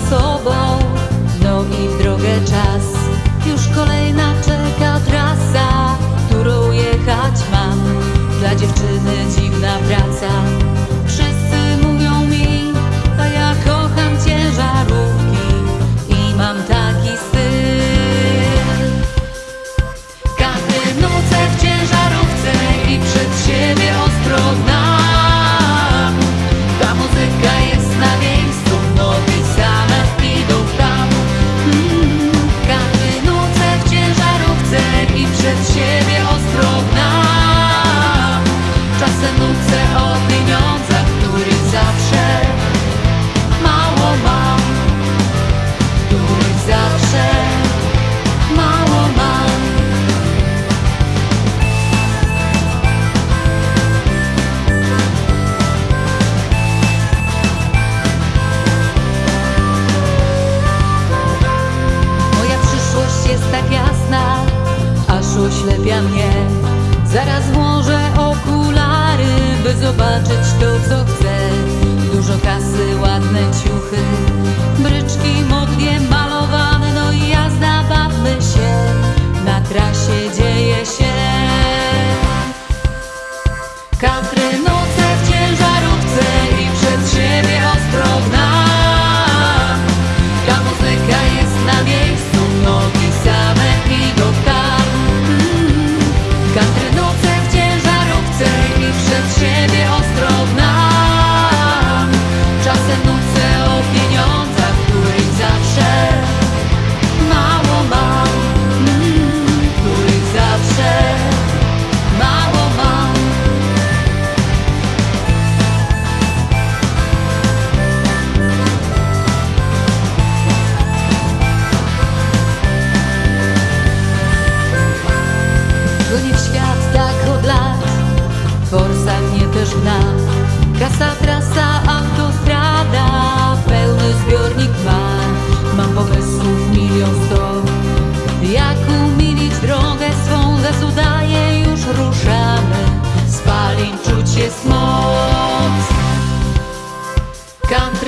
za sobą, nogi w drogę czas. zobaczyć to, co chcę. gran